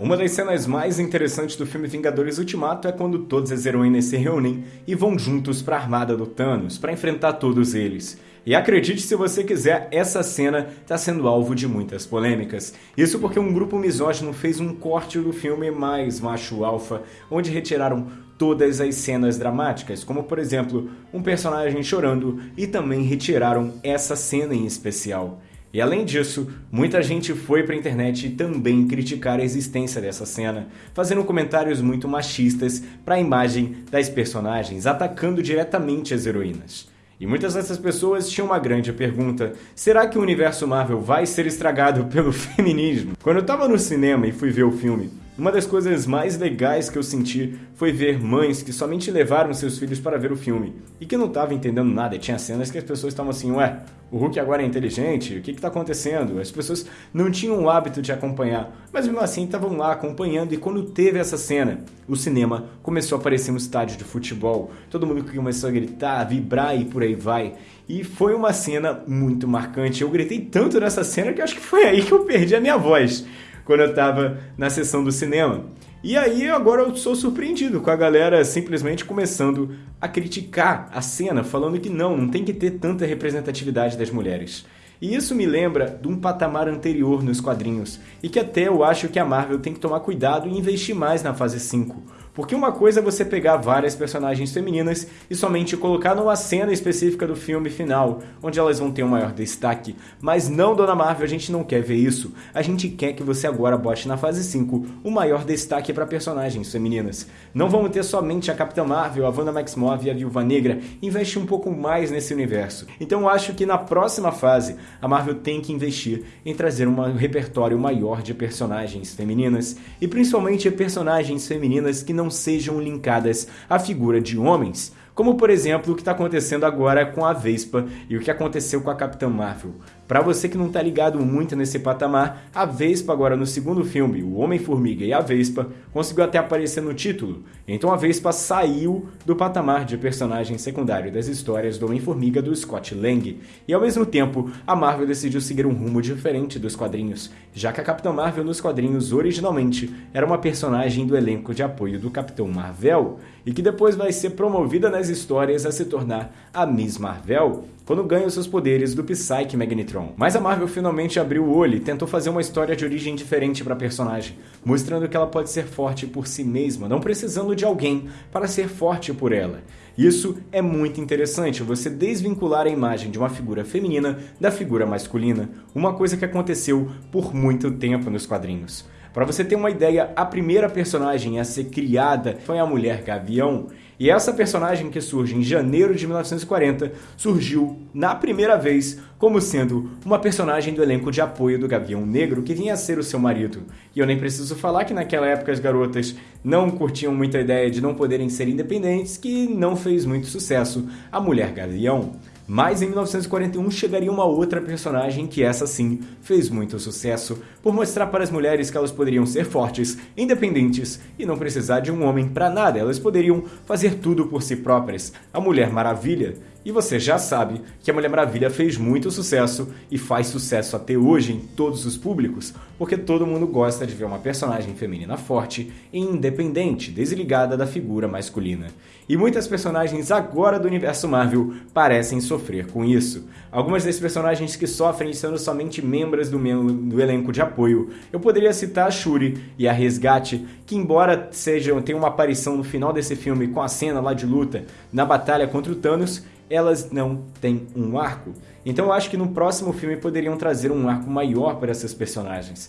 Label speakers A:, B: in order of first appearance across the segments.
A: Uma das cenas mais interessantes do filme Vingadores Ultimato é quando todas as heroínas se reúnem e vão juntos para a armada do Thanos para enfrentar todos eles. E acredite se você quiser, essa cena está sendo alvo de muitas polêmicas. Isso porque um grupo misógino fez um corte do filme mais macho alfa, onde retiraram todas as cenas dramáticas, como por exemplo, um personagem chorando, e também retiraram essa cena em especial. E além disso, muita gente foi para a internet também criticar a existência dessa cena, fazendo comentários muito machistas para a imagem das personagens, atacando diretamente as heroínas. E muitas dessas pessoas tinham uma grande pergunta: será que o universo Marvel vai ser estragado pelo feminismo? Quando eu estava no cinema e fui ver o filme, uma das coisas mais legais que eu senti foi ver mães que somente levaram seus filhos para ver o filme e que não estavam entendendo nada. Tinha cenas que as pessoas estavam assim: ué, o Hulk agora é inteligente? O que está acontecendo? As pessoas não tinham o hábito de acompanhar, mas mesmo assim estavam lá acompanhando. E quando teve essa cena, o cinema começou a aparecer um estádio de futebol. Todo mundo começou a gritar, vibrar e por aí vai. E foi uma cena muito marcante. Eu gritei tanto nessa cena que acho que foi aí que eu perdi a minha voz quando eu estava na sessão do cinema. E aí agora eu sou surpreendido com a galera simplesmente começando a criticar a cena, falando que não, não tem que ter tanta representatividade das mulheres. E isso me lembra de um patamar anterior nos quadrinhos, e que até eu acho que a Marvel tem que tomar cuidado e investir mais na fase 5 porque uma coisa é você pegar várias personagens femininas e somente colocar numa cena específica do filme final, onde elas vão ter um maior destaque. Mas não, Dona Marvel, a gente não quer ver isso. A gente quer que você agora bote na fase 5 o maior destaque para personagens femininas. Não vamos ter somente a Capitã Marvel, a Wanda Maximoff e a Viúva Negra. Investe um pouco mais nesse universo. Então eu acho que na próxima fase a Marvel tem que investir em trazer um repertório maior de personagens femininas e principalmente personagens femininas que não não sejam linkadas à figura de homens, como por exemplo o que está acontecendo agora com a Vespa e o que aconteceu com a Capitã Marvel. Para você que não está ligado muito nesse patamar, a Vespa agora no segundo filme, o Homem-Formiga e a Vespa, conseguiu até aparecer no título. Então a Vespa saiu do patamar de personagem secundário das histórias do Homem-Formiga do Scott Lang. E ao mesmo tempo, a Marvel decidiu seguir um rumo diferente dos quadrinhos, já que a Capitã Marvel nos quadrinhos originalmente era uma personagem do elenco de apoio do Capitão Marvel e que depois vai ser promovida nas histórias a se tornar a Miss Marvel quando ganha seus poderes do Psyche Magnetron. Mas a Marvel finalmente abriu o olho e tentou fazer uma história de origem diferente para a personagem, mostrando que ela pode ser forte por si mesma, não precisando de alguém para ser forte por ela. Isso é muito interessante, você desvincular a imagem de uma figura feminina da figura masculina, uma coisa que aconteceu por muito tempo nos quadrinhos. Para você ter uma ideia, a primeira personagem a ser criada foi a Mulher Gavião, e essa personagem que surge em janeiro de 1940 surgiu na primeira vez como sendo uma personagem do elenco de apoio do Gavião Negro que vinha a ser o seu marido. E eu nem preciso falar que naquela época as garotas não curtiam muito a ideia de não poderem ser independentes, que não fez muito sucesso a Mulher Gavião. Mas em 1941 chegaria uma outra personagem que essa sim fez muito sucesso, por mostrar para as mulheres que elas poderiam ser fortes, independentes e não precisar de um homem para nada, elas poderiam fazer tudo por si próprias. A Mulher Maravilha e você já sabe que a Mulher Maravilha fez muito sucesso e faz sucesso até hoje em todos os públicos, porque todo mundo gosta de ver uma personagem feminina forte e independente, desligada da figura masculina. E muitas personagens agora do universo Marvel parecem sofrer com isso. Algumas das personagens que sofrem sendo somente membros do, do elenco de apoio. Eu poderia citar a Shuri e a Resgate, que embora sejam tenham uma aparição no final desse filme com a cena lá de luta na batalha contra o Thanos, elas não têm um arco. Então eu acho que no próximo filme poderiam trazer um arco maior para essas personagens.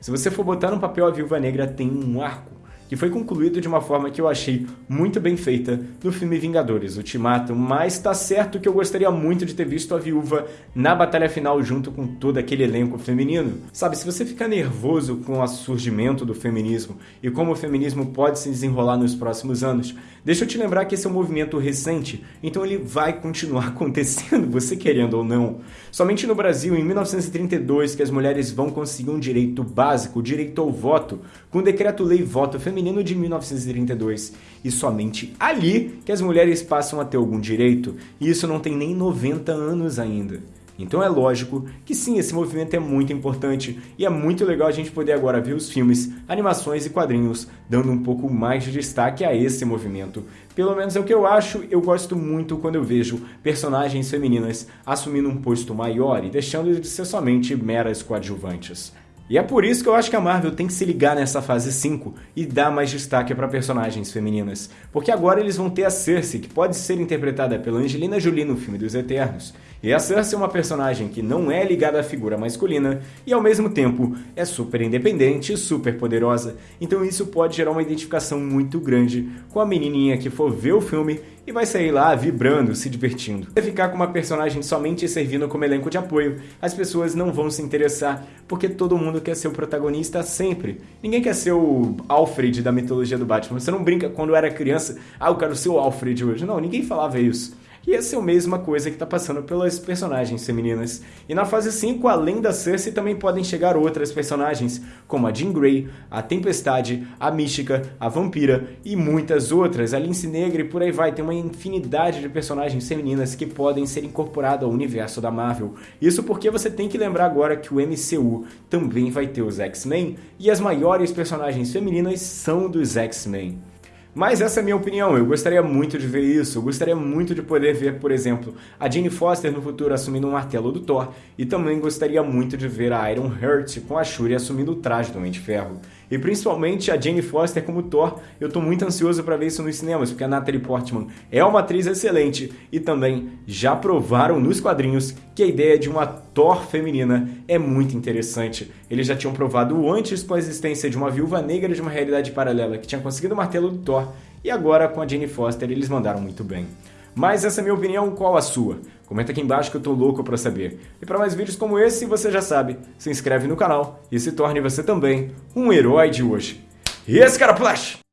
A: Se você for botar no papel a Viúva Negra tem um arco que foi concluído de uma forma que eu achei muito bem feita no filme Vingadores Ultimato, mas tá certo que eu gostaria muito de ter visto a viúva na batalha final junto com todo aquele elenco feminino. Sabe, se você ficar nervoso com o surgimento do feminismo e como o feminismo pode se desenrolar nos próximos anos, deixa eu te lembrar que esse é um movimento recente, então ele vai continuar acontecendo, você querendo ou não. Somente no Brasil, em 1932, que as mulheres vão conseguir um direito básico, o direito ao voto, com o decreto-lei voto feminino feminino de 1932 e somente ali que as mulheres passam a ter algum direito, e isso não tem nem 90 anos ainda. Então é lógico que sim, esse movimento é muito importante e é muito legal a gente poder agora ver os filmes, animações e quadrinhos dando um pouco mais de destaque a esse movimento. Pelo menos é o que eu acho, eu gosto muito quando eu vejo personagens femininas assumindo um posto maior e deixando de ser somente meras coadjuvantes. E é por isso que eu acho que a Marvel tem que se ligar nessa fase 5 e dar mais destaque para personagens femininas. Porque agora eles vão ter a Cersei, que pode ser interpretada pela Angelina Jolie no filme dos Eternos. E a Cersei é uma personagem que não é ligada à figura masculina e ao mesmo tempo é super independente e super poderosa. Então isso pode gerar uma identificação muito grande com a menininha que for ver o filme e vai sair lá vibrando, se divertindo. Se ficar com uma personagem somente servindo como elenco de apoio, as pessoas não vão se interessar, porque todo mundo quer ser o protagonista sempre. Ninguém quer ser o Alfred da mitologia do Batman. Você não brinca quando era criança, ah, eu quero ser o Alfred hoje. Não, ninguém falava isso. E essa é a mesma coisa que está passando pelas personagens femininas. E na fase 5, além da Cersei, também podem chegar outras personagens, como a Jean Grey, a Tempestade, a Mística, a Vampira e muitas outras. A Lince Negra e por aí vai. Tem uma infinidade de personagens femininas que podem ser incorporadas ao universo da Marvel. Isso porque você tem que lembrar agora que o MCU também vai ter os X-Men e as maiores personagens femininas são dos X-Men. Mas essa é a minha opinião, eu gostaria muito de ver isso, eu gostaria muito de poder ver, por exemplo, a Jane Foster no futuro assumindo um martelo do Thor, e também gostaria muito de ver a Iron Heart com a Shuri assumindo o traje do Homem de Ferro. E principalmente a Jane Foster como Thor, eu tô muito ansioso para ver isso nos cinemas, porque a Natalie Portman é uma atriz excelente e também já provaram nos quadrinhos que a ideia de uma Thor feminina é muito interessante. Eles já tinham provado antes com a existência de uma viúva negra de uma realidade paralela que tinha conseguido o martelo do Thor, e agora com a Jane Foster eles mandaram muito bem. Mas essa é a minha opinião, qual a sua? Comenta aqui embaixo que eu tô louco para saber. E para mais vídeos como esse, você já sabe, se inscreve no canal e se torne você também um herói de hoje. E esse cara Flash!